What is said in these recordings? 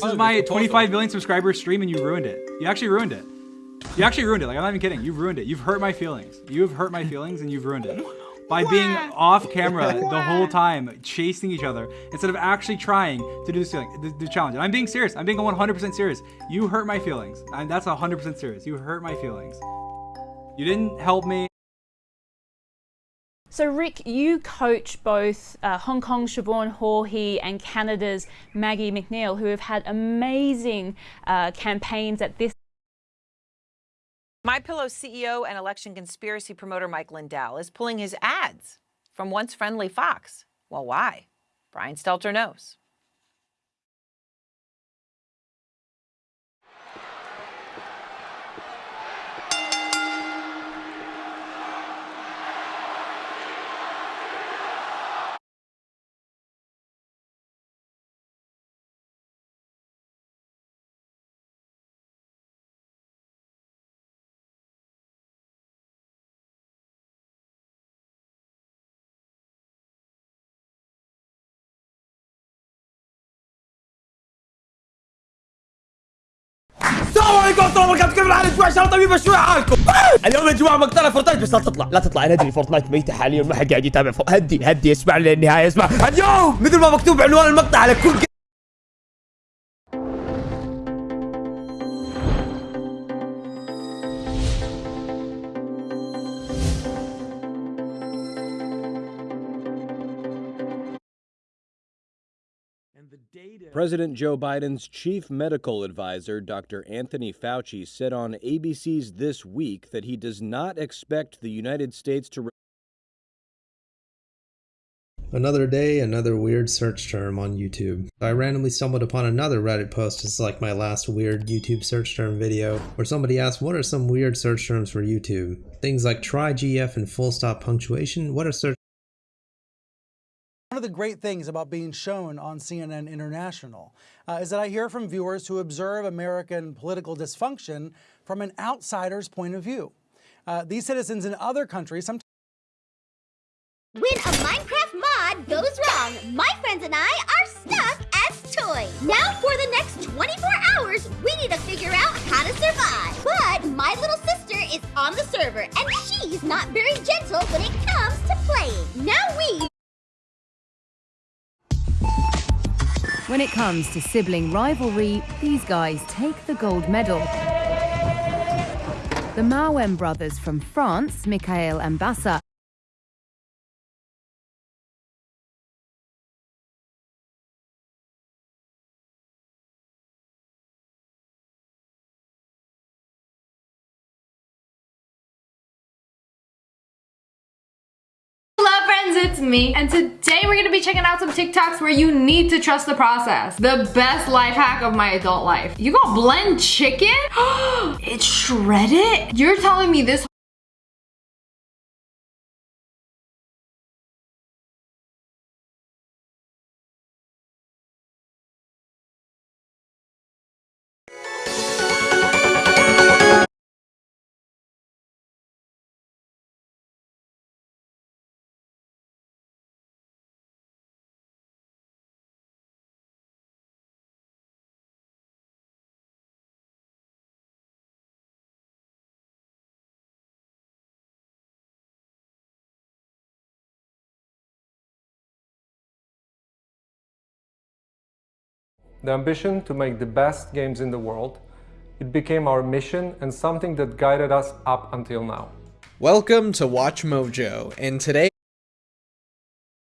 This is my 25 million subscriber stream and you ruined it. You actually ruined it. You actually ruined it. Like, I'm not even kidding. You've ruined it. You've hurt my feelings. You've hurt my feelings and you've ruined it. By being off camera the whole time, chasing each other, instead of actually trying to do this the, the challenge. And I'm being serious. I'm being 100% serious. You hurt my feelings. And that's 100% serious. You hurt my feelings. You didn't help me. So, Rick, you coach both uh, Hong Kong's Siobhan Haughey and Canada's Maggie McNeil, who have had amazing uh, campaigns at this. My Pillow CEO and election conspiracy promoter Mike Lindell is pulling his ads from once friendly Fox. Well, why? Brian Stelter knows. السلام عليكم ورحمة الله وبركاته. كيف الحال أسبوع شهر طبيب شوي حالكم اليوم يا جماعة مقتنع فورتنايت بس لا تطلع. لا تطلع. أنا أدري فورتنايت ميتة حاليا ما حد قاعد يتابع. هدي هدي اسمع للنهاية اسمع اليوم مثل ما مكتوب عنوان المقطع على كل President Joe Biden's chief medical advisor, Dr. Anthony Fauci, said on ABC's This Week that he does not expect the United States to. Another day, another weird search term on YouTube. I randomly stumbled upon another Reddit post, just like my last weird YouTube search term video, where somebody asked, what are some weird search terms for YouTube? Things like try GF and full stop punctuation, what are search One of the great things about being shown on CNN International uh, is that I hear from viewers who observe American political dysfunction from an outsider's point of view. Uh, these citizens in other countries sometimes When a Minecraft mod goes wrong, my friends and I are stuck as toys. Now for When it comes to sibling rivalry, these guys take the gold medal. The Mawem brothers from France, Michael and Bassa, friends, it's me. And today we're gonna be checking out some TikToks where you need to trust the process. The best life hack of my adult life. You gonna blend chicken? it's shredded? You're telling me this the ambition to make the best games in the world, it became our mission and something that guided us up until now. Welcome to Watch Mojo, and today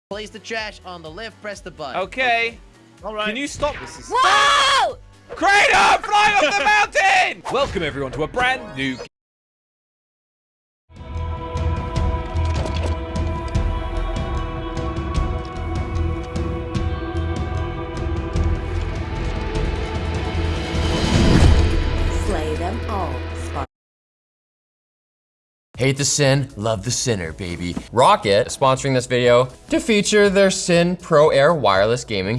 Place the trash on the left, press the button. Okay. All right. Can you stop this? Is Whoa! Kratos, flying off the mountain! Welcome everyone to a brand new them all. Hate the sin, love the sinner, baby. Roccat sponsoring this video to feature their Syn Pro Air wireless gaming